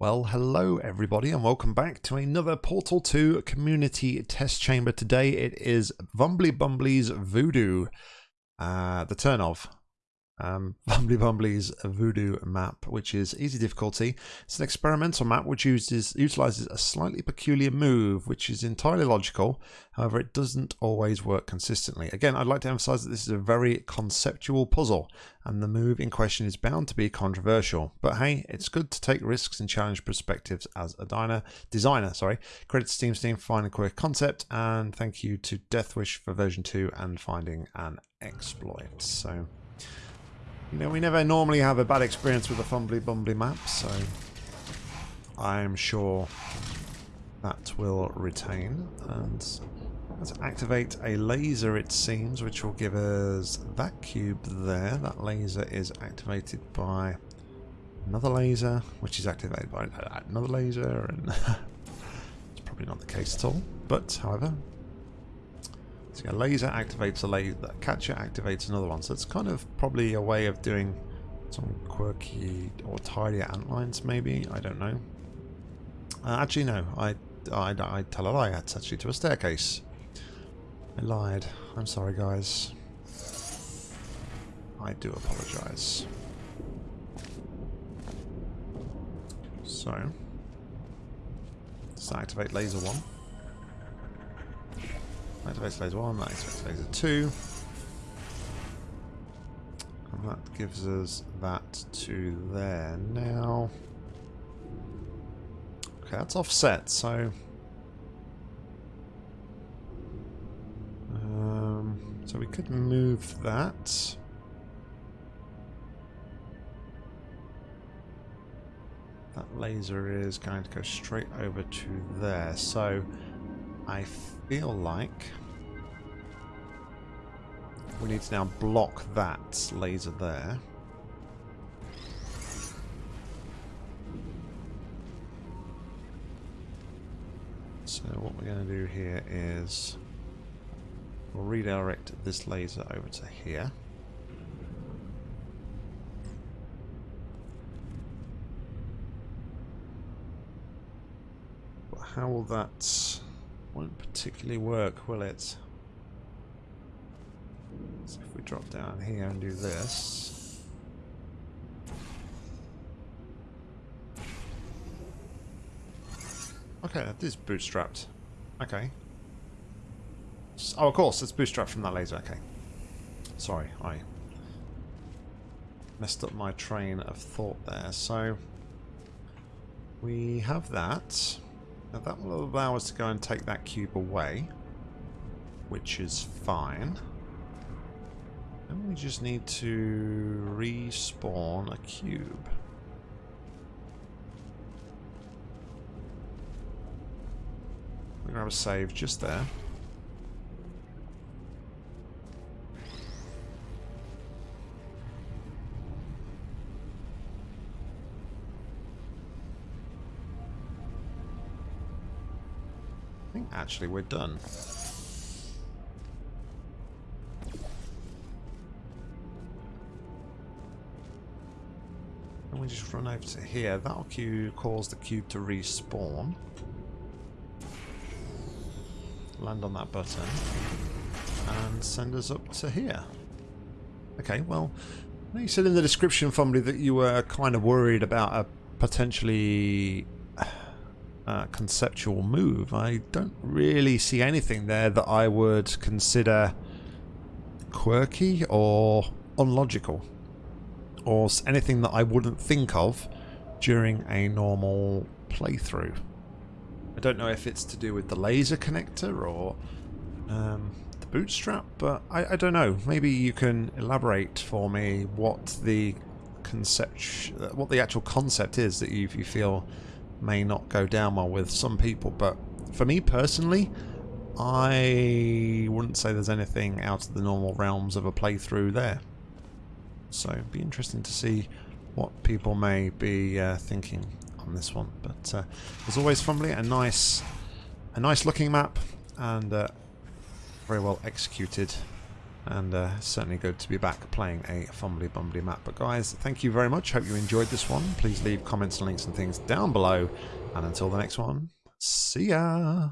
Well, hello everybody, and welcome back to another Portal 2 community test chamber. Today it is Fumbly Bumbly's Voodoo, uh, the turn of um, Bumbly's Voodoo map, which is easy difficulty. It's an experimental map which uses utilizes a slightly peculiar move, which is entirely logical. However, it doesn't always work consistently. Again, I'd like to emphasize that this is a very conceptual puzzle, and the move in question is bound to be controversial. But hey, it's good to take risks and challenge perspectives as a diner, designer. Sorry. Credits Steam Steam for finding a quick concept, and thank you to Deathwish for version 2 and finding an exploit. So. You know, we never normally have a bad experience with the Fumbly Bumbly map, so I'm sure that will retain. And let's activate a laser, it seems, which will give us that cube there. That laser is activated by another laser, which is activated by another laser, and it's probably not the case at all. But, however, so a laser activates a laser, catcher activates another one. So it's kind of probably a way of doing some quirky or tidier antlines, maybe. I don't know. Uh, actually, no. I, I, I tell a lie. It's actually to a staircase. I lied. I'm sorry, guys. I do apologize. So, let's activate laser one. Activates laser 1, that activates laser 2. And that gives us that to there. Now... Okay, that's offset, so... Um, so we could move that. That laser is going to go straight over to there. So I feel like we need to now block that laser there. So what we're going to do here is we'll redirect this laser over to here. But how will that won't particularly work, will it? So if we drop down here and do this. Okay, that is bootstrapped. Okay. Oh, of course, it's bootstrapped from that laser. Okay. Sorry, I messed up my train of thought there. So, we have that. Now that will allow us to go and take that cube away, which is fine. And we just need to respawn a cube. We're going to have a save just there. I think actually we're done. We just run over to here. That'll cause the cube to respawn. Land on that button. And send us up to here. Okay, well, you said in the description, Fumbly, that you were kind of worried about a potentially uh, conceptual move. I don't really see anything there that I would consider quirky or unlogical or anything that I wouldn't think of during a normal playthrough. I don't know if it's to do with the laser connector or um, the bootstrap, but I, I, don't know. Maybe you can elaborate for me what the concept, what the actual concept is that you, you feel may not go down well with some people, but for me personally, I wouldn't say there's anything out of the normal realms of a playthrough there. So it'd be interesting to see what people may be uh, thinking on this one. But uh, as always, Fumbly, a nice, a nice looking map and uh, very well executed And uh, certainly good to be back playing a Fumbly Bumbly map. But guys, thank you very much. Hope you enjoyed this one. Please leave comments, and links and things down below. And until the next one, see ya!